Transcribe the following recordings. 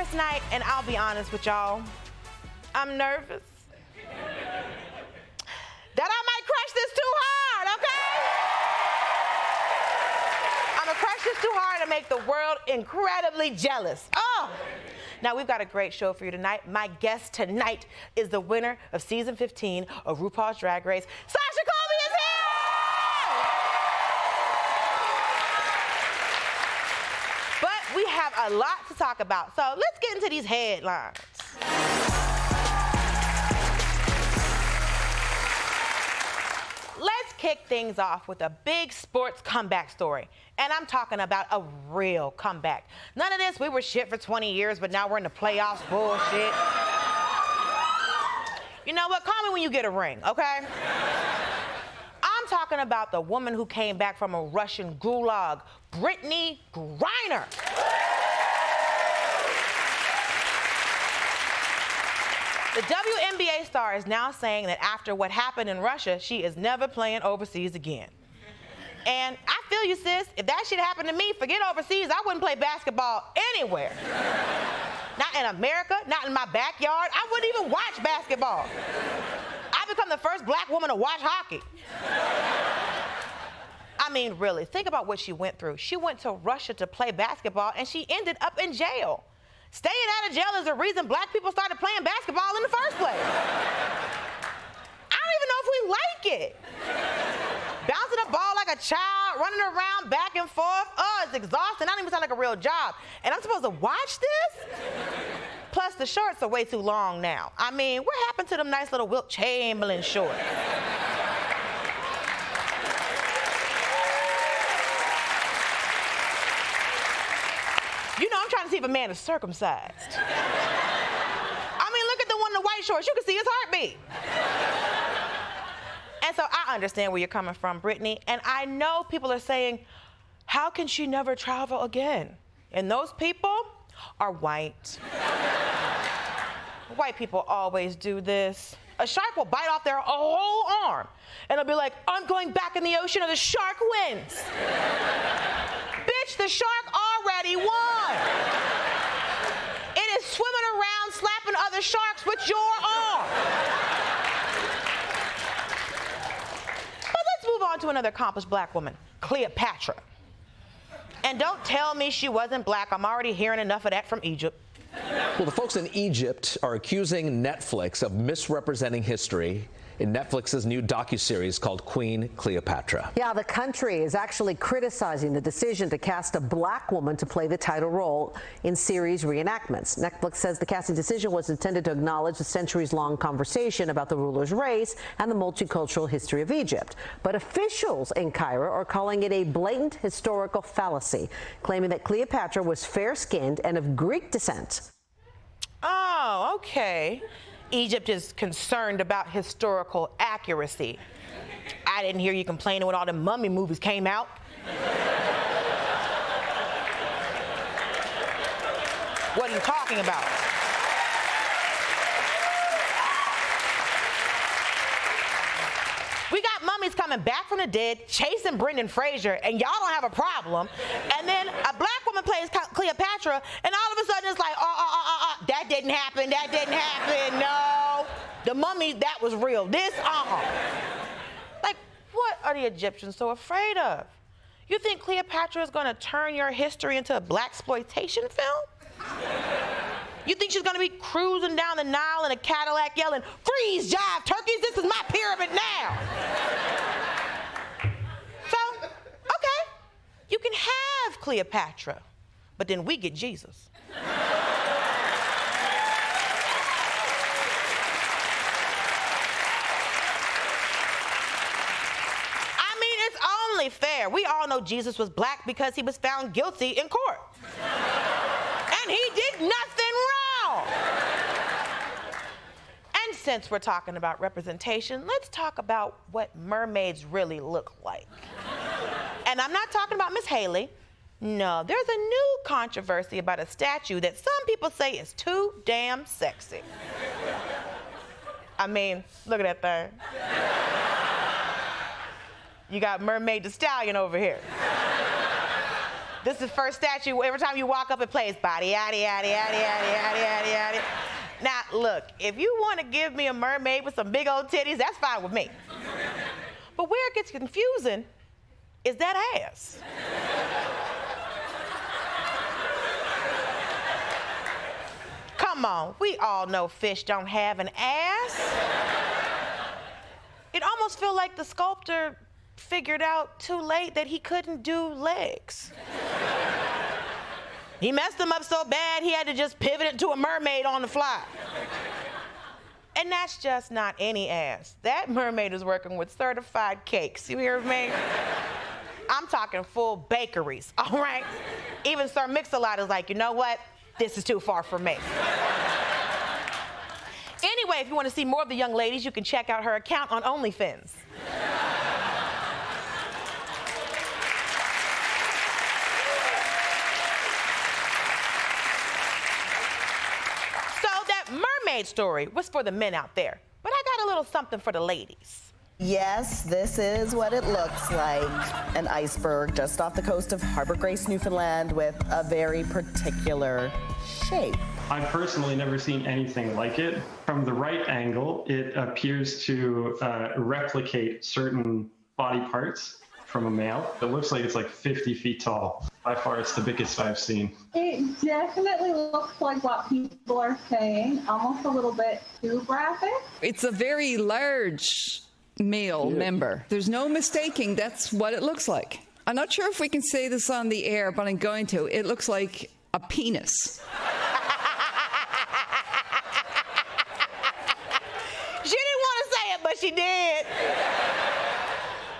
first night, and I'll be honest with y'all, I'm nervous. that I might crush this too hard, okay? I'm gonna crush this too hard and make the world incredibly jealous. Oh! Now, we've got a great show for you tonight. My guest tonight is the winner of season 15 of RuPaul's Drag Race. Sasha Colby is here! But we have a lot to talk about, so let's get into these headlines. Let's kick things off with a big sports comeback story. And I'm talking about a real comeback. None of this, we were shit for 20 years, but now we're in the playoffs bullshit. You know what? Call me when you get a ring, okay? I'm talking about the woman who came back from a Russian gulag, Brittney Griner. The WNBA star is now saying that after what happened in Russia, she is never playing overseas again. And I feel you, sis. If that shit happened to me, forget overseas, I wouldn't play basketball anywhere. not in America, not in my backyard. I wouldn't even watch basketball. I become the first black woman to watch hockey. I mean, really, think about what she went through. She went to Russia to play basketball and she ended up in jail. Staying out of jail is the reason black people started playing basketball in the first place. I don't even know if we like it. Bouncing a ball like a child, running around back and forth. Oh, it's exhausting. I don't even sound like a real job. And I'm supposed to watch this? Plus, the shorts are way too long now. I mean, what happened to them nice little Wilt Chamberlain shorts? You if a man is circumcised. I mean, look at the one in the white shorts. You can see his heartbeat. and so I understand where you're coming from, Brittney. And I know people are saying, how can she never travel again? And those people are white. white people always do this. A shark will bite off their whole arm, and they'll be like, I'm going back in the ocean, or the shark wins. Bitch, the shark won. It is swimming around slapping other sharks with your arm. But let's move on to another accomplished black woman, Cleopatra. And don't tell me she wasn't black. I'm already hearing enough of that from Egypt. Well, the folks in Egypt are accusing Netflix of misrepresenting history in Netflix's new docuseries called Queen Cleopatra. Yeah, the country is actually criticizing the decision to cast a black woman to play the title role in series reenactments. Netflix says the casting decision was intended to acknowledge the centuries-long conversation about the ruler's race and the multicultural history of Egypt. But officials in Cairo are calling it a blatant historical fallacy, claiming that Cleopatra was fair-skinned and of Greek descent. Oh, okay. Egypt is concerned about historical accuracy. I didn't hear you complaining when all the mummy movies came out. what are you talking about? We got mummies coming back from the dead, chasing Brendan Fraser, and y'all don't have a problem. And then a black woman plays Cleopatra, and all of a sudden it's like, oh, oh, oh, oh, that didn't happen, that didn't happen, no. The mummy, that was real. This, uh-uh. Like, what are the Egyptians so afraid of? You think Cleopatra is gonna turn your history into a black exploitation film? You think she's gonna be cruising down the Nile in a Cadillac yelling, freeze, jive, turkeys, this is my pyramid now. so, okay, you can have Cleopatra, but then we get Jesus. I mean, it's only fair. We all know Jesus was black because he was found guilty in court. and he did nothing wrong. And since we're talking about representation, let's talk about what mermaids really look like. and I'm not talking about Miss Halle. No, there's a new controversy about a statue that some people say is too damn sexy. I mean, look at that thing. You got Mermaid the Stallion over here. This is the first statue. Every time you walk up, it plays body, yaddy, yaddy, yaddy, yaddy, yaddy, yaddy. Now, look, if you want to give me a mermaid with some big old titties, that's fine with me. But where it gets confusing is that ass. Come on, we all know fish don't have an ass. It almost feels like the sculptor figured out too late that he couldn't do legs. he messed them up so bad he had to just pivot it to a mermaid on the fly. And that's just not any ass. That mermaid is working with certified cakes. You hear me? I'm talking full bakeries, all right? Even Sir Mix-a-Lot is like, you know what? This is too far for me. anyway, if you want to see more of the young ladies, you can check out her account on OnlyFans. Mermaid story was for the men out there, but I got a little something for the ladies. Yes, this is what it looks like. An iceberg just off the coast of Harbor Grace, Newfoundland with a very particular shape. I've personally never seen anything like it. From the right angle, it appears to uh, replicate certain body parts from a male. It looks like it's like 50 feet tall. By far, it's the biggest I've seen. It definitely looks like what people are saying, almost a little bit too graphic. It's a very large male yeah. member. There's no mistaking that's what it looks like. I'm not sure if we can say this on the air, but I'm going to. It looks like a penis. she didn't want to say it, but she did.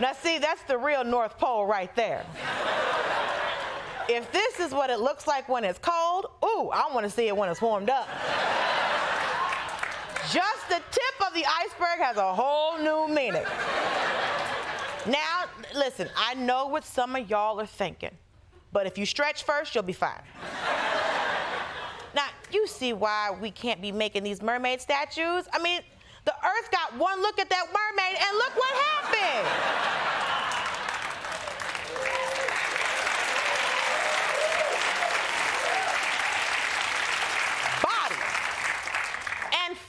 Now, see, that's the real North Pole right there. If this is what it looks like when it's cold, ooh, I want to see it when it's warmed up. Just the tip of the iceberg has a whole new meaning. Now, listen, I know what some of y'all are thinking, but if you stretch first, you'll be fine. now, you see why we can't be making these mermaid statues? I mean, the earth got one look at that mermaid and look what happened.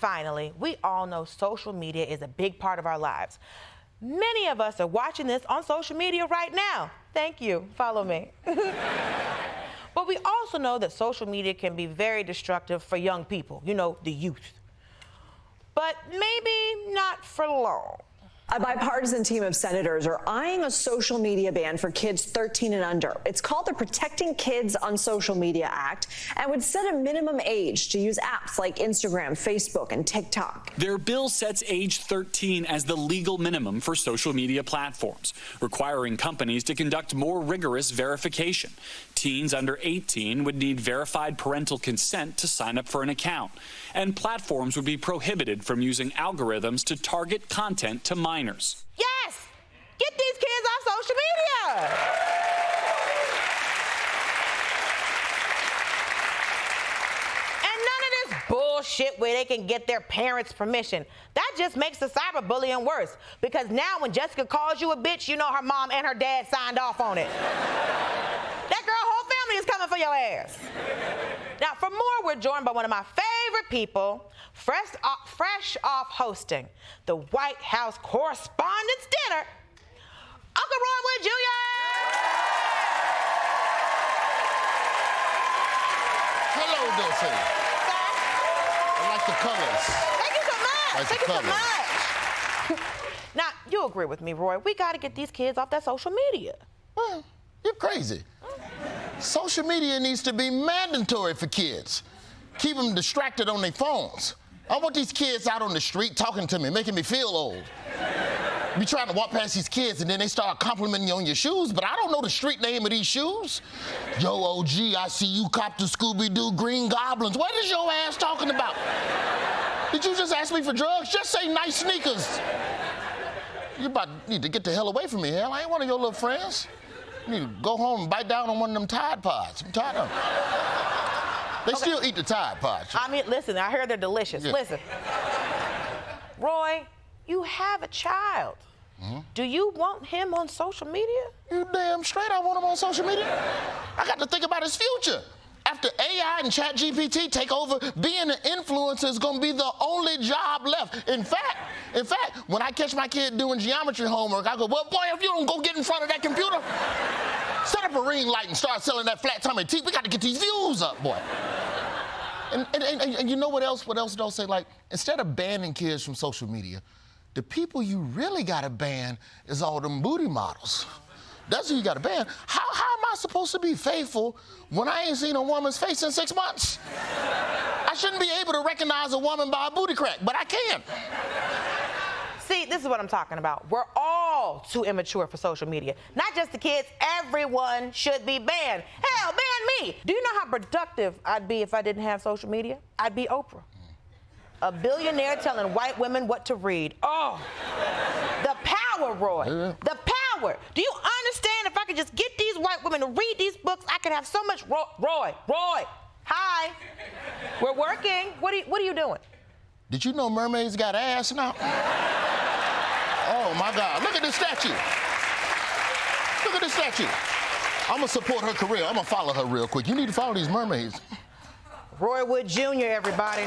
Finally, we all know social media is a big part of our lives. Many of us are watching this on social media right now. Thank you. Follow me. but we also know that social media can be very destructive for young people, you know, the youth but maybe not for long. A bipartisan team of senators are eyeing a social media ban for kids 13 and under. It's called the Protecting Kids on Social Media Act and would set a minimum age to use apps like Instagram, Facebook, and TikTok. Their bill sets age 13 as the legal minimum for social media platforms, requiring companies to conduct more rigorous verification. Teens under 18 would need verified parental consent to sign up for an account, and platforms would be prohibited from using algorithms to target content to minors. Yes! Get these kids off social media! And none of this bullshit where they can get their parents' permission. That just makes the cyberbullying worse because now when Jessica calls you a bitch, you know her mom and her dad signed off on it. that girl whole family is coming for your ass. Now, for more, we're joined by one of my favorite people, fresh off, fresh off hosting the White House Correspondents' Dinner, Uncle Roy Wood Jr. Hello, Dulce. I like the colors. Thank you so much. Like Thank you so much. now, you agree with me, Roy. We got to get these kids off that social media. Well, you're crazy. Mm. Social media needs to be mandatory for kids. Keep them distracted on their phones. I want these kids out on the street talking to me, making me feel old. Be trying to walk past these kids and then they start complimenting you on your shoes, but I don't know the street name of these shoes. Yo, OG, I see you cop the Scooby-Doo Green Goblins. What is your ass talking about? Did you just ask me for drugs? Just say nice sneakers. You about need to get the hell away from me, hell. I ain't one of your little friends. You need to go home and bite down on one of them Tide Pods. I'm tired of them. They okay. still eat the Tide Pods. I mean, listen, I hear they're delicious. Yeah. Listen. Roy, you have a child. Mm-hmm. Do you want him on social media? You damn straight I want him on social media. I got to think about his future. After AI and ChatGPT take over, being an influencer is going to be the only job left. In fact, in fact, when I catch my kid doing geometry homework, I go, "Well, boy, if you don't go get in front of that computer, set up a ring light and start selling that flat tummy tea. We got to get these views up, boy." And, and, and, and you know what else? What else don't say? Like, instead of banning kids from social media, the people you really got to ban is all them booty models. That's who you got to ban. How, how am I supposed to be faithful when I ain't seen a woman's face in six months? I shouldn't be able to recognize a woman by a booty crack, but I can. See, this is what I'm talking about. We're all too immature for social media. Not just the kids, everyone should be banned. Hell, ban me. Do you know how productive I'd be if I didn't have social media? I'd be Oprah. A billionaire telling white women what to read. Oh, the power, Roy. The power. Do you understand if I could just get these white women to read these books, I could have so much. Roy, Roy, Roy. Hi. We're working. What are you, what are you doing? Did you know mermaids got ass now? Oh my God, look at this statue. Look at this statue. I'm gonna support her career. I'm gonna follow her real quick. You need to follow these mermaids. Roy Wood Jr., everybody.